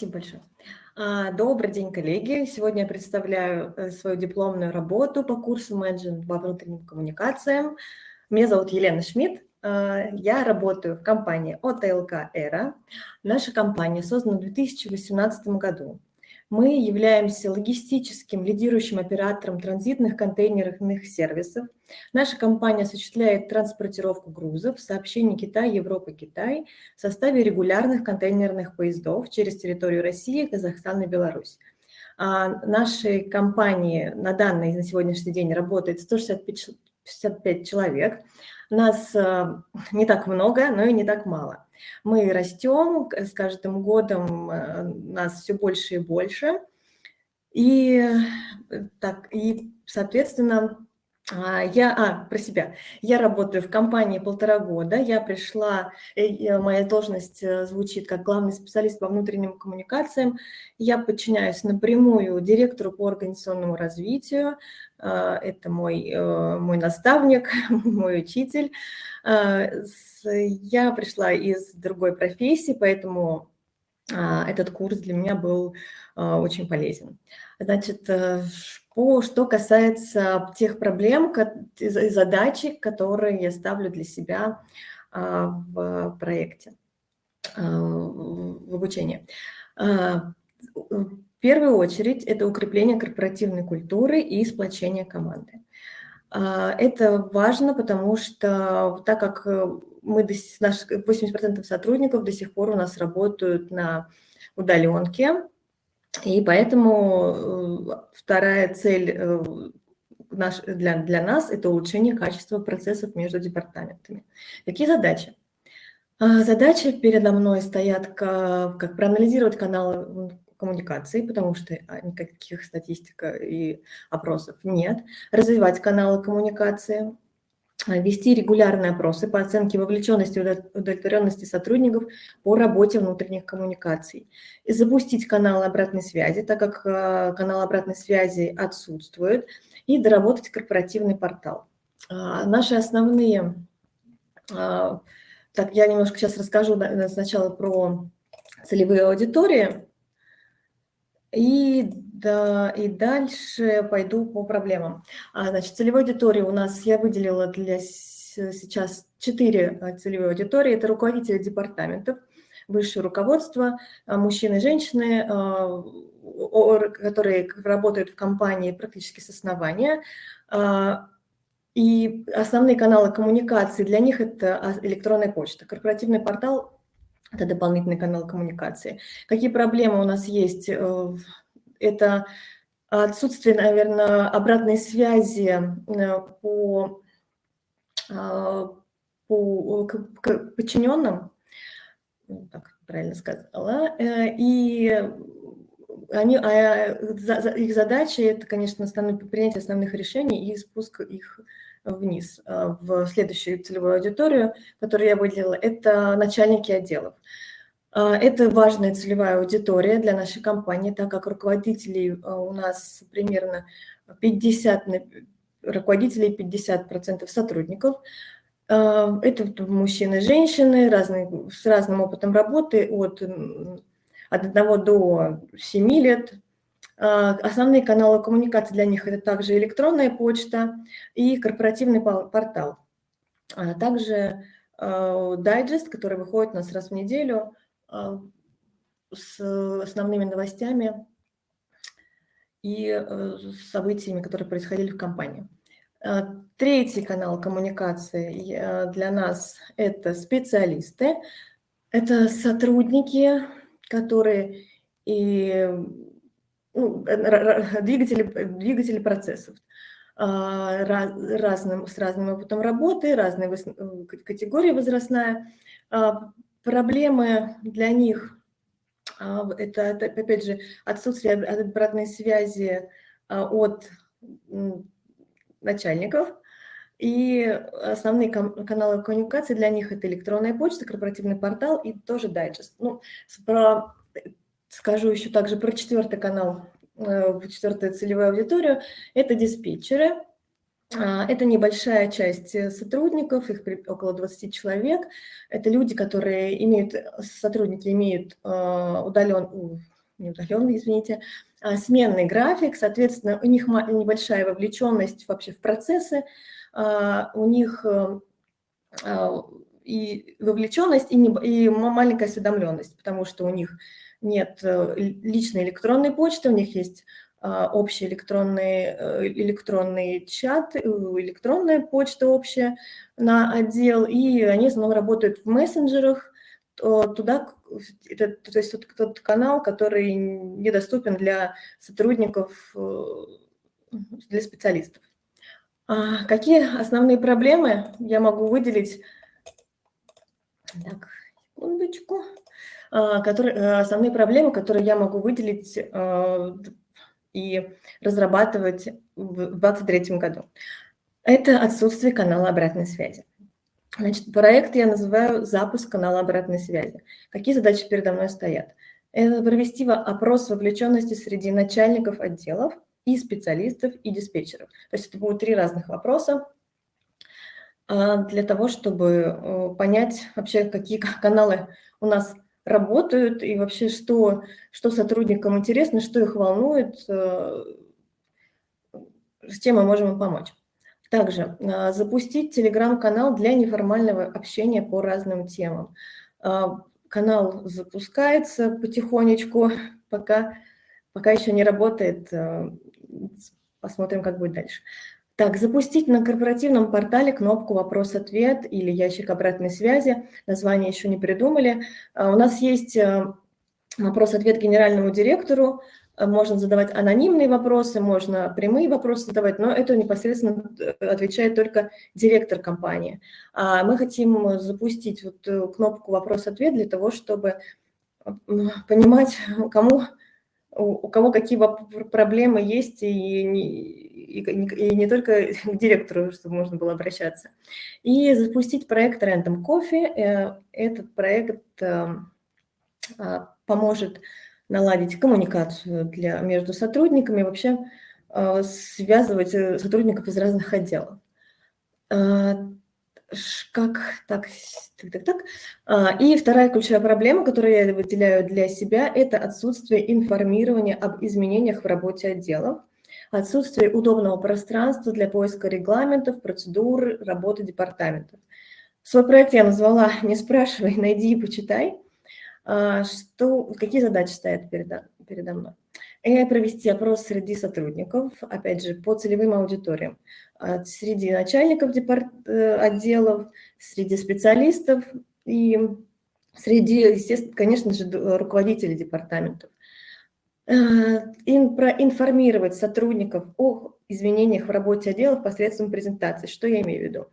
Спасибо большое. А, добрый день, коллеги. Сегодня я представляю э, свою дипломную работу по курсу менеджмент по внутренним коммуникациям. Меня зовут Елена Шмидт. А, я работаю в компании ОТЛК «Эра». Наша компания создана в 2018 году. Мы являемся логистическим лидирующим оператором транзитных контейнерных сервисов. Наша компания осуществляет транспортировку грузов, сообщений Китай, Европа, Китай в составе регулярных контейнерных поездов через территорию России, Казахстана и Беларусь. А нашей компании на данный, на сегодняшний день работает 165 человек. Нас э, не так много, но и не так мало. Мы растем, с каждым годом э, нас все больше и больше. И, э, так, и соответственно, я, а, про себя. Я работаю в компании полтора года. Я пришла, моя должность звучит как главный специалист по внутренним коммуникациям. Я подчиняюсь напрямую директору по организационному развитию. А, это мой, мой наставник, мой учитель. А, я пришла из другой профессии, поэтому а, этот курс для меня был а, очень полезен. Значит, э, по, что касается тех проблем и задач, которые я ставлю для себя в проекте, в обучении. В первую очередь это укрепление корпоративной культуры и сплочение команды. А, это важно, потому что так как э, мы, наш 80% сотрудников до сих пор у нас работают на удаленке, и поэтому э, вторая цель э, для, для нас – это улучшение качества процессов между департаментами. Какие задачи? А, задачи передо мной стоят, как, как проанализировать каналы коммуникации, потому что а, никаких статистик и опросов нет, развивать каналы коммуникации, вести регулярные опросы по оценке вовлеченности и удовлетворенности сотрудников по работе внутренних коммуникаций, и запустить каналы обратной связи, так как а, канал обратной связи отсутствует, и доработать корпоративный портал. Наши основные... Так, я немножко сейчас расскажу сначала про целевые аудитории. И, да, и дальше пойду по проблемам. А, значит, целевой аудитории у нас я выделила для сейчас четыре а, целевые аудитории. Это руководители департаментов, высшее руководство, а, мужчины и женщины, а, которые работают в компании практически с основания. И основные каналы коммуникации для них – это электронная почта. Корпоративный портал это дополнительный канал коммуникации. Какие проблемы у нас есть? Э, это отсутствие, наверное, обратной связи э, по, э, по подчиненным, так правильно сказала, и они, а, их задача – это, конечно, принятие основных решений и спуск их вниз э, в следующую целевую аудиторию, которую я выделила, это начальники отделов. Э, это важная целевая аудитория для нашей компании, так как руководителей э, у нас примерно 50, руководителей 50% сотрудников. Это мужчины и женщины разные, с разным опытом работы от, от 1 до 7 лет, а, основные каналы коммуникации для них – это также электронная почта и корпоративный портал. А также а, дайджест, который выходит у нас раз в неделю с основными новостями и э, событиями, которые происходили в компании. Третий канал коммуникации для нас – это специалисты. Это сотрудники, которые и ну, двигатели, двигатели процессов а, разным, с разным опытом работы, разные э, категории возрастная. А, проблемы для них а, – это, опять же, отсутствие обратной связи от начальников, и основные каналы коммуникации для них – это электронная почта, корпоративный портал и тоже дайджест. Ну, про Скажу еще также про четвертый канал, э, четвертую целевую аудиторию. Это диспетчеры. А, это небольшая часть э, сотрудников, их около 20 человек. Это люди, которые имеют, сотрудники имеют удален, не удаленный, извините, а сменный график, соответственно, у них небольшая вовлеченность вообще в процессы, у них и вовлеченность, и маленькая осведомленность, потому что у них нет э, личной электронной почты, у них есть а, общий электронный, э, электронный чат, э, электронная почта общая на отдел, и они в основном работают в мессенджерах, туда, то есть тот, тот канал, который недоступен для сотрудников, для специалистов. А какие основные проблемы я могу выделить так, секундочку. Которые, э, основные проблемы, которые я могу выделить э, и разрабатывать в 2023 году. Это отсутствие канала обратной связи. Значит, проект я называю «Запуск канала обратной связи». Какие задачи передо мной стоят? Это провести опрос вовлеченности среди начальников отделов и специалистов, и диспетчеров. То есть это будут три разных вопроса, а, для того, чтобы э, понять вообще, какие каналы у нас работают и вообще, что, что сотрудникам интересно, что их волнует, э, с чем мы можем им помочь. Также а, запустить телеграм-канал для неформального общения по разным темам. А, канал запускается потихонечку, пока, пока еще не работает. Э, посмотрим, как будет дальше. Так, запустить на корпоративном портале кнопку «Вопрос-ответ» или ящик обратной связи. Название еще не придумали. А, у нас есть э, вопрос-ответ генеральному директору. Э, можно задавать анонимные вопросы, можно прямые вопросы задавать, но это непосредственно э, отвечает только директор компании. А мы хотим запустить вот кнопку «Вопрос-ответ» для того, чтобы понимать, кому у кого какие проблемы есть, и не, и, и не только к директору, чтобы можно было обращаться. И запустить проект Random Coffee. Э, этот проект э, а, поможет наладить коммуникацию для, между сотрудниками, вообще э, связывать сотрудников из разных отделов как так, так, так, так. А, и вторая ключевая проблема, которую я выделяю для себя, это отсутствие информирования об изменениях в работе отделов, отсутствие удобного пространства для поиска регламентов, процедур, работы департаментов. Свой проект я назвала «Не спрашивай, найди и почитай». А, что, какие задачи стоят передо, передо мной? И провести опрос среди сотрудников, опять же, по целевым аудиториям среди начальников э, отделов, среди специалистов и среди, естественно, конечно же, руководителей департаментов. Э, проинформировать сотрудников о изменениях в работе отделов посредством презентации. Что я имею в виду?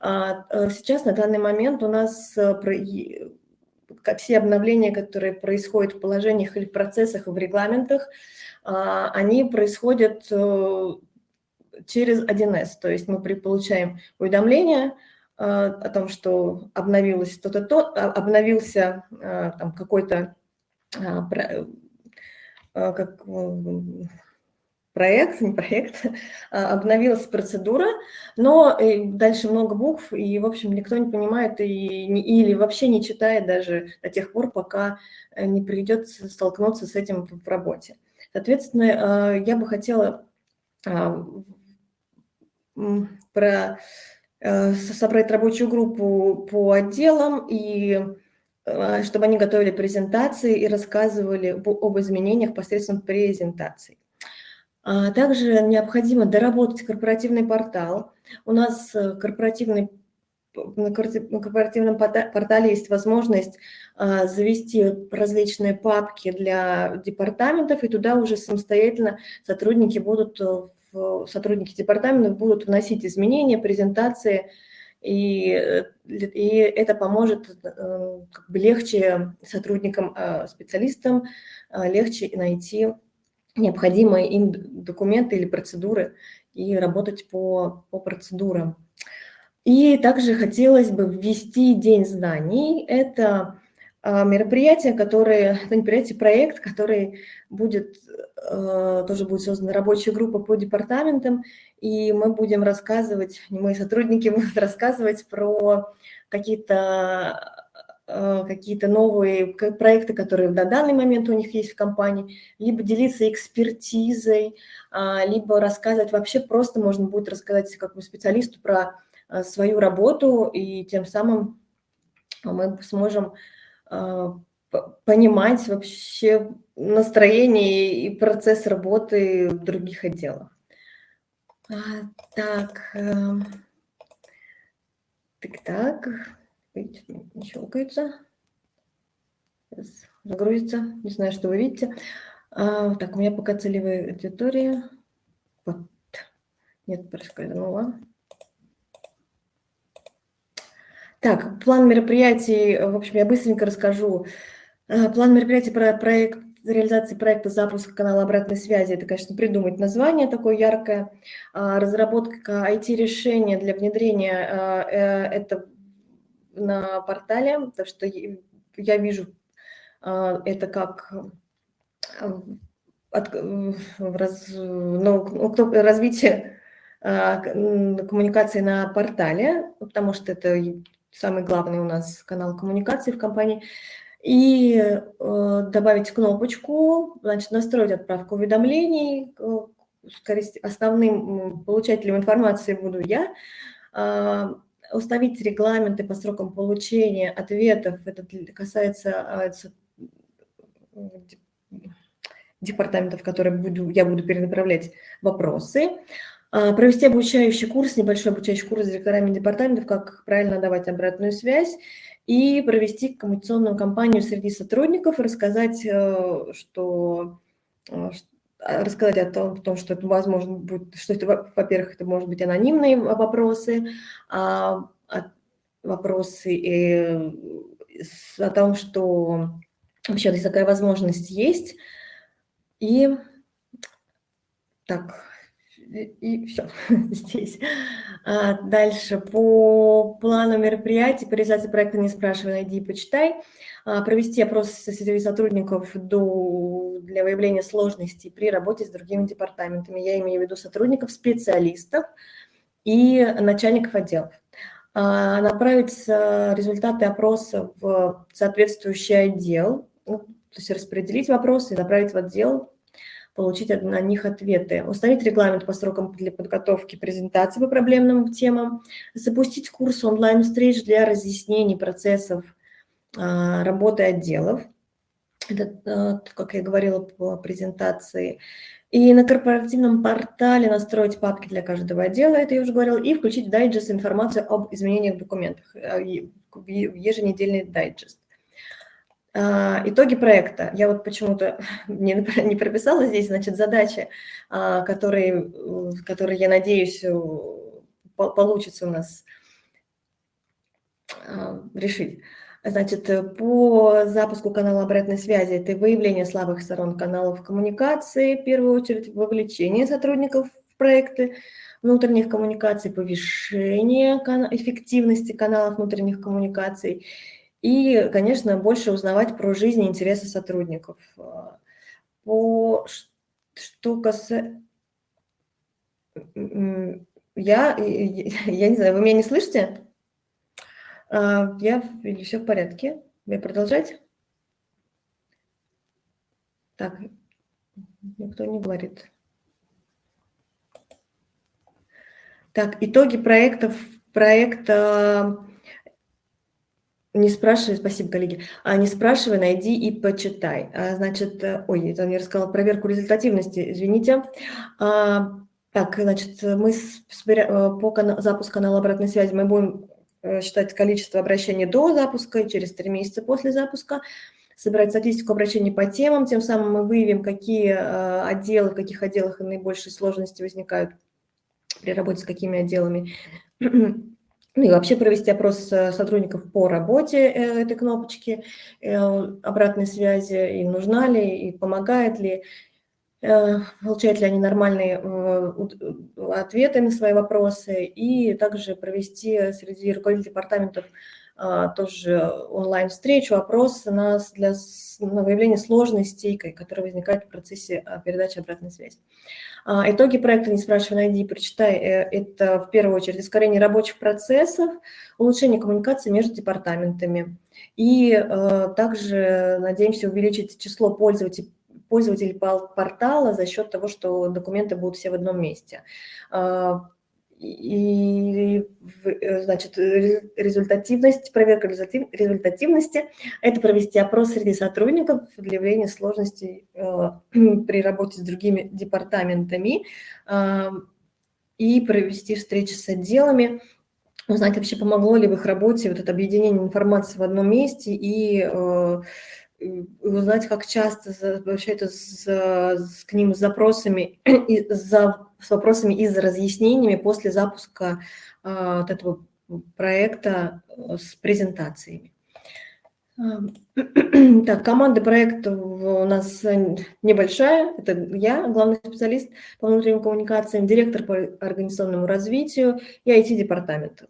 А, э, сейчас, на данный момент, у нас все обновления, которые происходят в положениях или в процессах, в регламентах, а, они происходят через 1С, то есть мы получаем уведомление э, о том, что обновилось то-то, то, а, обновился э, там какой-то а, как, проект, не проект, обновилась процедура, но э, дальше много букв, и, в общем, никто не понимает и, или вообще не читает даже до тех пор, пока не придется столкнуться с этим в работе. Соответственно, я бы хотела про э, собрать рабочую группу по отделам, и э, чтобы они готовили презентации и рассказывали об изменениях посредством презентаций. А также необходимо доработать корпоративный портал. У нас э, корпоративный на корпоративном портале есть возможность завести различные папки для департаментов, и туда уже самостоятельно сотрудники будут сотрудники департаментов будут вносить изменения, презентации, и, и это поможет э, как бы легче сотрудникам, э, специалистам э, легче найти необходимые им документы или процедуры и работать по, по процедурам. И также хотелось бы ввести День знаний. Это мероприятие, которое, это мероприятие, проект, который будет, э, тоже будет создана рабочая группа по департаментам, и мы будем рассказывать, мои сотрудники будут рассказывать про какие-то э, какие-то новые проекты, которые на данный момент у них есть в компании, либо делиться экспертизой, а, либо рассказывать, вообще просто можно будет рассказать как бы специалисту про э, свою работу, и тем самым мы сможем а, понимать вообще настроение и процесс работы в других отделах. А, так, эм, так, так, не щелкается. Загрузится, не знаю, что вы видите. А, так, у меня пока целевая аудитория. Вот. Нет, проскользнула. Так, план мероприятий, в общем, я быстренько расскажу. Э, план мероприятий про проект реализации проекта запуска канала обратной связи. Это, конечно, придумать название такое яркое. А, разработка IT-решения для внедрения э, э, это на портале, потому что я вижу это как от, раз, ну, развитие коммуникации на портале, потому что это самый главный у нас канал коммуникации в компании, и э, добавить кнопочку, значит, настроить отправку уведомлений, скорее основным получателем информации буду я, э, установить регламенты по срокам получения ответов, это касается э, департаментов, которые буду, я буду перенаправлять вопросы, провести обучающий курс, небольшой обучающий курс с директорами департаментов, как правильно давать обратную связь, и провести коммуникационную кампанию среди сотрудников рассказать, э, что э, а, рассказать о том, том, что это возможно будет, что это, во-первых, это может быть анонимные вопросы, а, вопросы и, о том, что вообще такая возможность есть. И так, и все здесь. А дальше по плану мероприятий, по реализации проекта «Не спрашивай, найди и почитай», а, провести опрос среди сотрудников до, для выявления сложностей при работе с другими департаментами. Я имею в виду сотрудников, специалистов и начальников отделов. А, направить результаты опроса в соответствующий отдел, ну, то есть распределить вопросы и направить в отдел получить на них ответы, установить регламент по срокам для подготовки презентации по проблемным темам, запустить курс онлайн-встреч для разъяснений процессов а, работы отделов, это, а, как я говорила по презентации, и на корпоративном портале настроить папки для каждого отдела, это я уже говорила, и включить в дайджест информацию об изменениях в документах, в еженедельный дайджест. А, итоги проекта. Я вот почему-то не, не прописала здесь, значит, задачи, а, которые, которые я надеюсь, э, получится у нас а, решить. Значит, по запуску канала обратной связи это выявление слабых сторон каналов коммуникации, в первую очередь вовлечение сотрудников в проекты внутренних коммуникаций, повышение эффективности каналов внутренних коммуникаций и, конечно, больше узнавать про жизнь и интересы сотрудников. А, по что касается... Я, я не знаю, вы меня не слышите? А, я, все в порядке. Мне продолжать? Так, никто не говорит. Так, итоги проектов, проекта не спрашивай, спасибо, коллеги. А не спрашивай, найди и почитай. А, значит, э, ой, это не рассказала проверку результативности, извините. А, так, значит, мы с, с, э, по запуску канала обратной связи мы будем э, считать количество обращений до запуска и через три месяца после запуска, собирать статистику обращений по темам, тем самым мы выявим, какие отделы, в каких отделах наибольшие сложности возникают при работе с какими отделами ну и вообще провести опрос сотрудников по работе э, этой кнопочки, э, обратной связи, им нужна ли, и помогает ли, э, получают ли они нормальные ответы на свои вопросы, и также провести среди руководителей департаментов тоже онлайн-встречу, опрос на, для, на выявление сложностей, которые возникают в процессе а, передачи обратной связи. А, итоги проекта «Не спрашивай, найди, прочитай» э, – это в первую очередь ускорение рабочих процессов, улучшение коммуникации между департаментами. И также надеемся увеличить число пользователей, пользователей портала за счет того, что документы будут все в одном месте. А, и, э, значит, результативность, проверка результативности – это провести опрос среди сотрудников для выявления сложностей э, при работе с другими департаментами э, и провести встречи с отделами, узнать вообще, помогло ли в их работе вот это объединение информации в одном месте и э, узнать, как часто обращаются с, с, к ним с запросами, и за, с вопросами и за разъяснениями после запуска э, вот этого проекта э, с презентациями. Так, команда проекта у нас небольшая. Это я, главный специалист по внутренним коммуникациям, директор по организационному развитию и IT-департамент.